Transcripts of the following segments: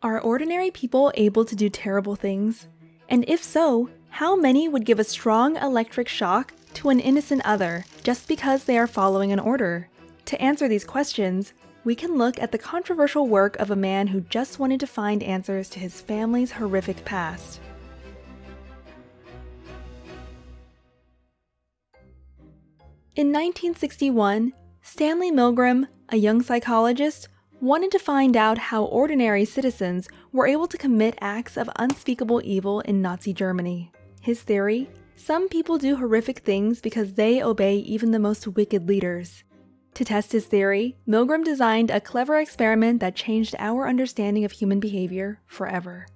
Are ordinary people able to do terrible things? And if so, how many would give a strong electric shock to an innocent other just because they are following an order? To answer these questions, we can look at the controversial work of a man who just wanted to find answers to his family's horrific past. In 1961, Stanley Milgram, a young psychologist, wanted to find out how ordinary citizens were able to commit acts of unspeakable evil in Nazi Germany. His theory? Some people do horrific things because they obey even the most wicked leaders. To test his theory, Milgram designed a clever experiment that changed our understanding of human behavior forever.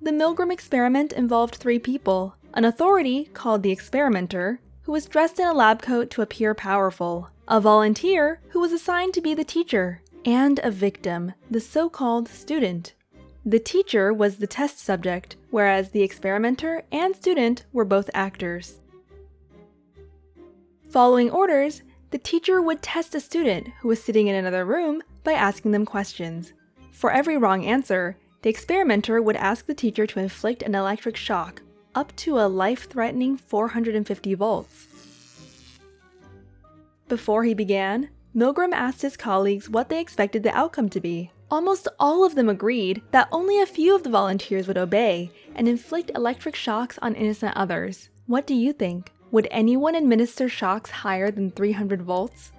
The Milgram experiment involved three people, an authority called the experimenter, who was dressed in a lab coat to appear powerful, a volunteer who was assigned to be the teacher, and a victim, the so-called student. The teacher was the test subject, whereas the experimenter and student were both actors. Following orders, the teacher would test a student who was sitting in another room by asking them questions. For every wrong answer, the experimenter would ask the teacher to inflict an electric shock up to a life-threatening 450 volts. Before he began, Milgram asked his colleagues what they expected the outcome to be. Almost all of them agreed that only a few of the volunteers would obey and inflict electric shocks on innocent others. What do you think? Would anyone administer shocks higher than 300 volts?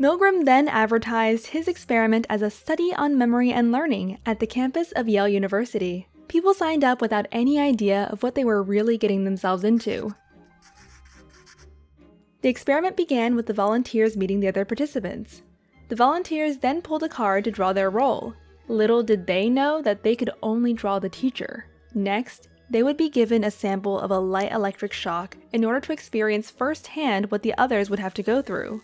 Milgram then advertised his experiment as a study on memory and learning at the campus of Yale University. People signed up without any idea of what they were really getting themselves into. The experiment began with the volunteers meeting the other participants. The volunteers then pulled a card to draw their role. Little did they know that they could only draw the teacher. Next, they would be given a sample of a light electric shock in order to experience firsthand what the others would have to go through.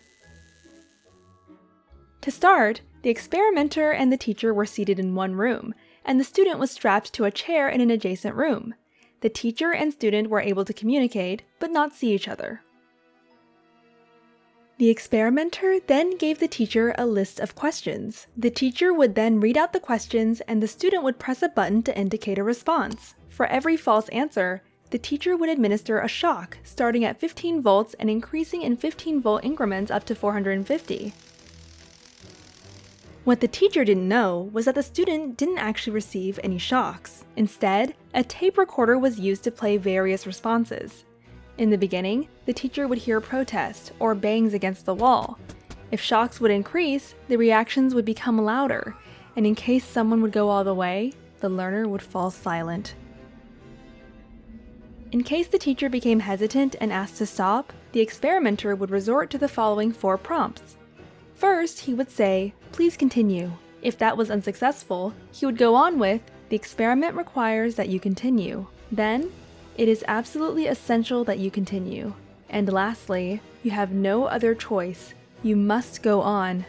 To start, the experimenter and the teacher were seated in one room, and the student was strapped to a chair in an adjacent room. The teacher and student were able to communicate, but not see each other. The experimenter then gave the teacher a list of questions. The teacher would then read out the questions and the student would press a button to indicate a response. For every false answer, the teacher would administer a shock, starting at 15 volts and increasing in 15 volt increments up to 450. What the teacher didn't know was that the student didn't actually receive any shocks. Instead, a tape recorder was used to play various responses. In the beginning, the teacher would hear protest or bangs against the wall. If shocks would increase, the reactions would become louder, and in case someone would go all the way, the learner would fall silent. In case the teacher became hesitant and asked to stop, the experimenter would resort to the following four prompts. First, he would say, please continue. If that was unsuccessful, he would go on with, the experiment requires that you continue. Then, it is absolutely essential that you continue. And lastly, you have no other choice. You must go on.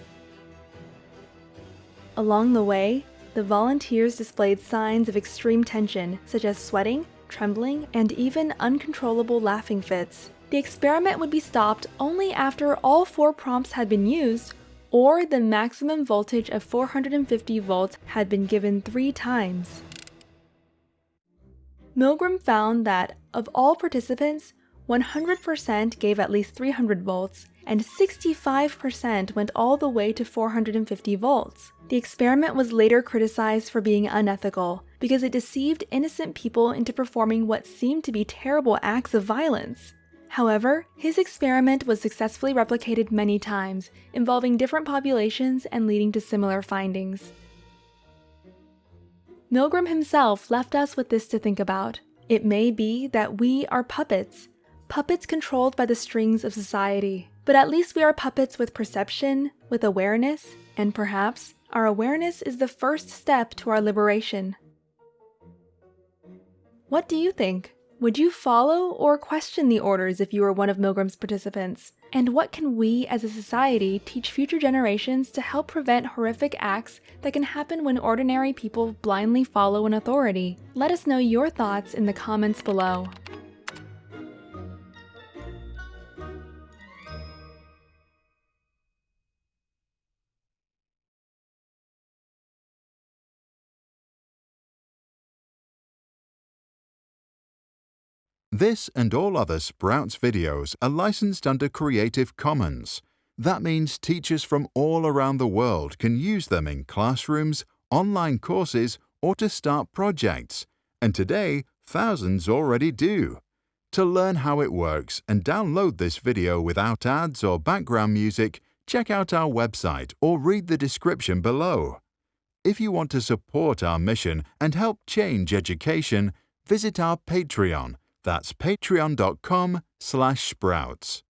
Along the way, the volunteers displayed signs of extreme tension, such as sweating, trembling, and even uncontrollable laughing fits. The experiment would be stopped only after all four prompts had been used or the maximum voltage of 450 volts had been given three times. Milgram found that of all participants, 100% gave at least 300 volts, and 65% went all the way to 450 volts. The experiment was later criticized for being unethical because it deceived innocent people into performing what seemed to be terrible acts of violence. However, his experiment was successfully replicated many times, involving different populations and leading to similar findings. Milgram himself left us with this to think about. It may be that we are puppets, puppets controlled by the strings of society. But at least we are puppets with perception, with awareness, and perhaps our awareness is the first step to our liberation. What do you think? Would you follow or question the orders if you were one of Milgram's participants? And what can we as a society teach future generations to help prevent horrific acts that can happen when ordinary people blindly follow an authority? Let us know your thoughts in the comments below. This and all other Sprouts videos are licensed under Creative Commons. That means teachers from all around the world can use them in classrooms, online courses, or to start projects. And today, thousands already do. To learn how it works and download this video without ads or background music, check out our website or read the description below. If you want to support our mission and help change education, visit our Patreon that's patreon.com slash sprouts.